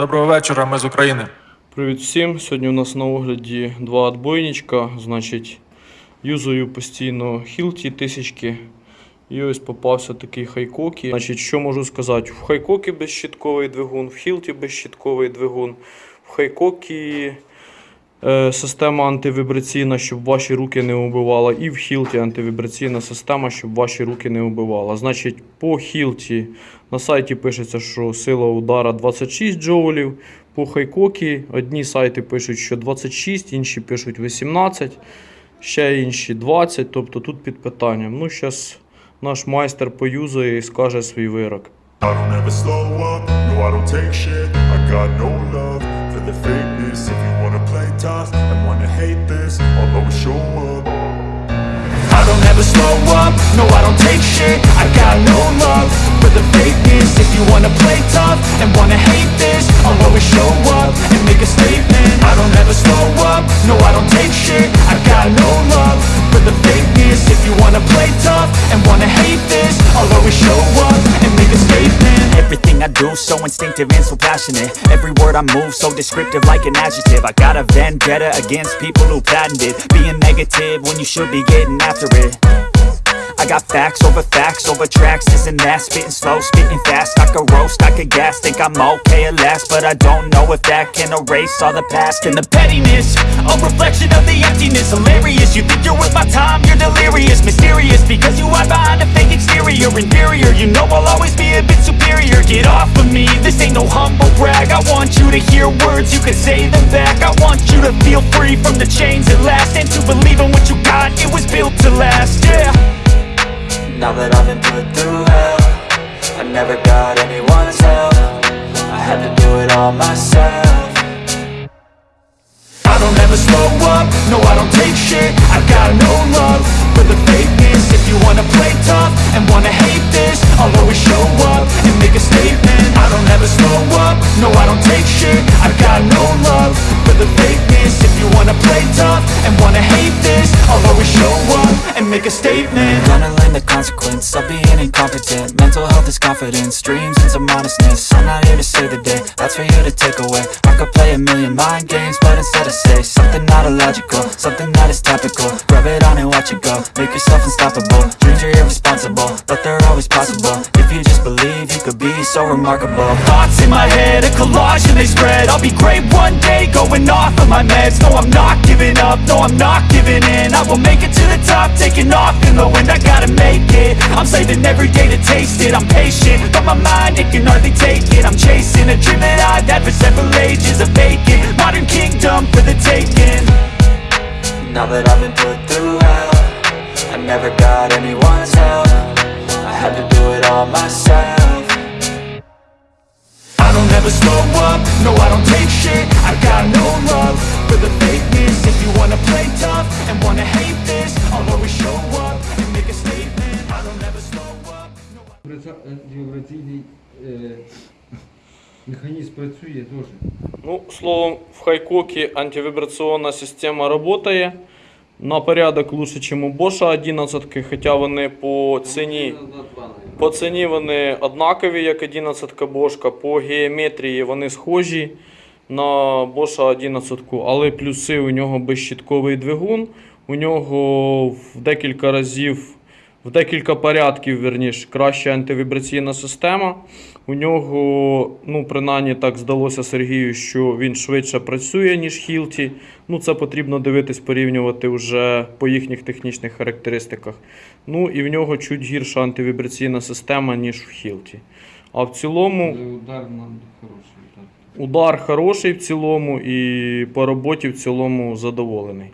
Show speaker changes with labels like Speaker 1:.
Speaker 1: Доброго вечора, ми з України.
Speaker 2: Привіт всім! Сьогодні у нас на огляді два отбойничка. Значить, юзую постійно хілті тисячки. І ось попався такий хайкокі. Значить, що можу сказати? В хайкокі безщітковий двигун, в хілті безщітковий двигун. В хайкокі система антивібраційна, щоб ваші руки не убивала. І в хілті антивібраційна система, щоб ваші руки не убивала. Значить, по хілті на сайті пишеться, що сила удара 26 джоулів. По хайкокі одні сайти пишуть, що 26, інші пишуть 18, ще інші 20. Тобто тут під питанням. Ну, зараз наш майстер поюзає і скаже свій вирок.
Speaker 3: I don't ever slow up, no I don't take shit I got no love the fakeness. If you wanna play tough and wanna hate this I'll always show up.
Speaker 4: I don't ever slow up, no I don't take shit. I got no love for the fakeness. If you wanna play tough and wanna hate this I'll always show up and make a statement. I don't ever slow up, no I don't take shit. I got no love for the fakeness If you wanna play tough and wanna hate this. I'll always show up and make a statement.
Speaker 5: Everything I do so instinctive and so passionate. Every word I move so descriptive like an adjective. I got a vendetta against people who patented Being negative when you should be getting after it I got facts over facts over tracks, this and that. Spitting slow, spitting fast, I could roast, I could gas. Think I'm okay at last, but I don't know if that can erase all the past.
Speaker 4: And the pettiness A reflection of the emptiness. Hilarious, you think you're worth my time? You're delirious, mysterious Because you hide behind a fake exterior. Inferior, you know I'll always be a bit superior. Get off of me, this ain't no humble brag. I want you to hear words, you can say them back. I want you to feel free from the chains at last. And to believe in what you got, it was built to last, yeah
Speaker 5: Now that I've been put through hell I never got anyone's help. I had to do it all myself.
Speaker 4: I don't ever slow up, no I don't take shit. I got no love for the fakeness. If you wanna play tough and wanna hate this I'll always show up and make a statement. I don't ever slow up, no I don't take shit. I got no love for the fakeness. If you wanna play tough and wanna hate I'll always show up and make a statement.
Speaker 5: Gonna learn the consequence of being incompetent. Mental health is confidence, dreams and some honestness I'm not here to save the day, that's for you to take away. I could play a million mind games, but instead I say Something not illogical, something that is topical. Rub it on and watch it go, make yourself unstoppable. Dreams are irresponsible, but they're always possible. If you just believe, you could be so remarkable.
Speaker 4: Thoughts in my head, a collage and they spread. I'll be great one day, going off of my meds. No, I'm not giving up, no, I'm not giving in. I will make it to the top, taking off in the wind. I gotta make it, I'm saving every day to taste it. I'm patient, but my mind, it can hardly take it. I'm chasing a dream that I've had for several ages A vacant, modern kingdom for the taking.
Speaker 5: Now that I've been put through hell I never got anyone's help. I had to do it all myself.
Speaker 4: I don't ever slow up, no I don't take shit. I got no love for the fakeness If you wanna play tough and wanna hate this I'll always show up and make a statement I don't ever slow up
Speaker 6: Вібраці- Вібраційний е, механізм працює теж.
Speaker 2: Ну, словом, в хайкоке антивибраційна система працює. На порядок лучше, ніж у Bosch 11, хоча вони по ціні. По ціні вони однакові, як 11 бошка, по геометрії вони схожі на Bosch 11, але плюси у нього безщітковий двигун. У нього в декілька разів, в декілька порядків, верніш, краща антивібраційна система. У нього, ну, принаймні так здалося Сергію, що він швидше працює, ніж Хілті. Ну, це потрібно дивитись, порівнювати вже по їхніх технічних характеристиках. Ну і в нього чуть гірша антивібраційна система, ніж в Хілті. А в цілому
Speaker 6: Але удар хороший.
Speaker 2: Удар хороший в цілому, і по роботі в цілому задоволений.